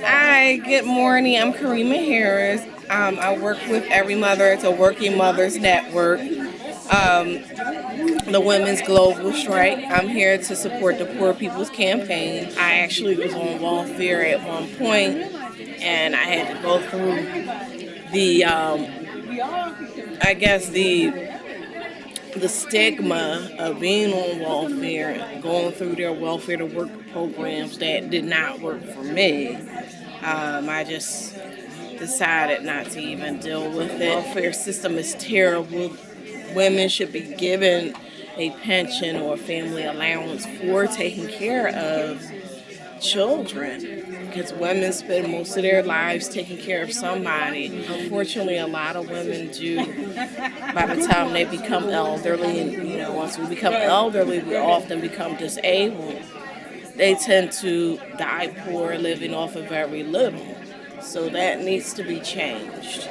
Hi, good morning. I'm Karima Harris. Um, I work with Every Mother. It's a working mothers network. Um, the Women's Global Strike. I'm here to support the Poor People's Campaign. I actually was on welfare at one point, and I had to go through the, um, I guess the the stigma of being on welfare, going through their welfare to work programs that did not work for me. Um, I just decided not to even deal with it. Welfare system is terrible. Women should be given a pension or family allowance for taking care of children because women spend most of their lives taking care of somebody. Unfortunately, a lot of women do by the time they become elderly, and you know, once we become elderly, we often become disabled. They tend to die poor, living off of very little. So that needs to be changed.